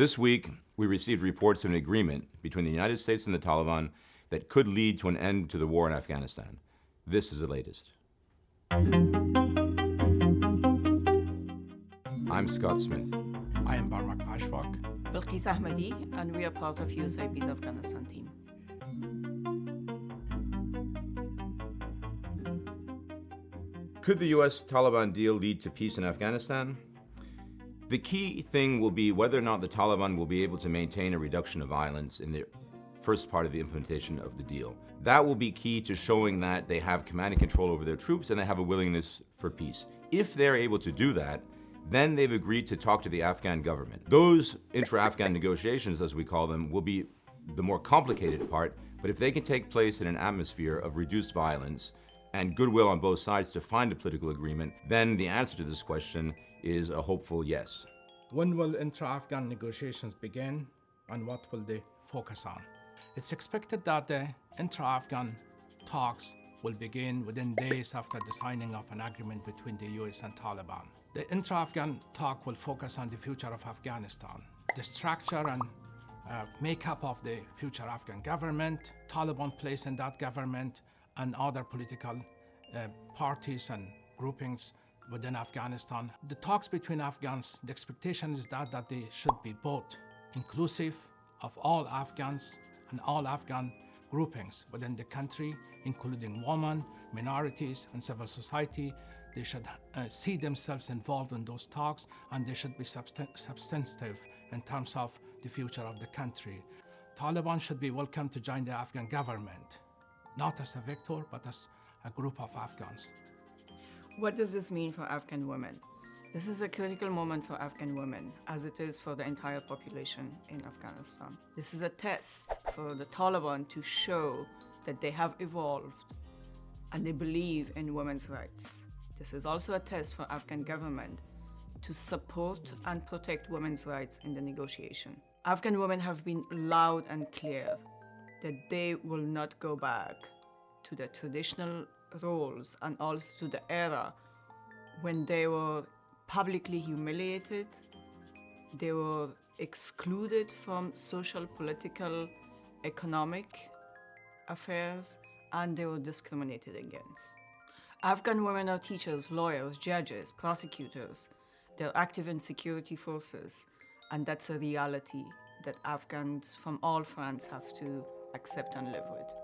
This week, we received reports of an agreement between the United States and the Taliban that could lead to an end to the war in Afghanistan. This is the latest. I'm Scott Smith. I am Barmak Pazhwak. Belquis Ahmadi, and we are part of USIP's Afghanistan team. Could the U.S. Taliban deal lead to peace in Afghanistan? The key thing will be whether or not the Taliban will be able to maintain a reduction of violence in the first part of the implementation of the deal. That will be key to showing that they have command and control over their troops and they have a willingness for peace. If they're able to do that, then they've agreed to talk to the Afghan government. Those intra-Afghan negotiations, as we call them, will be the more complicated part, but if they can take place in an atmosphere of reduced violence and goodwill on both sides to find a political agreement, then the answer to this question is a hopeful yes. When will intra-Afghan negotiations begin and what will they focus on? It's expected that the intra-Afghan talks will begin within days after the signing of an agreement between the US and Taliban. The intra-Afghan talk will focus on the future of Afghanistan, the structure and uh, makeup of the future Afghan government, Taliban place in that government, and other political uh, parties and groupings within Afghanistan. The talks between Afghans, the expectation is that, that they should be both inclusive of all Afghans and all Afghan groupings within the country, including women, minorities, and civil society. They should uh, see themselves involved in those talks, and they should be substantive in terms of the future of the country. Taliban should be welcome to join the Afghan government not as a victor, but as a group of Afghans. What does this mean for Afghan women? This is a critical moment for Afghan women, as it is for the entire population in Afghanistan. This is a test for the Taliban to show that they have evolved and they believe in women's rights. This is also a test for Afghan government to support and protect women's rights in the negotiation. Afghan women have been loud and clear that they will not go back to the traditional roles and also to the era when they were publicly humiliated, they were excluded from social, political, economic affairs, and they were discriminated against. Afghan women are teachers, lawyers, judges, prosecutors. They're active in security forces, and that's a reality that Afghans from all fronts have to accept and live with.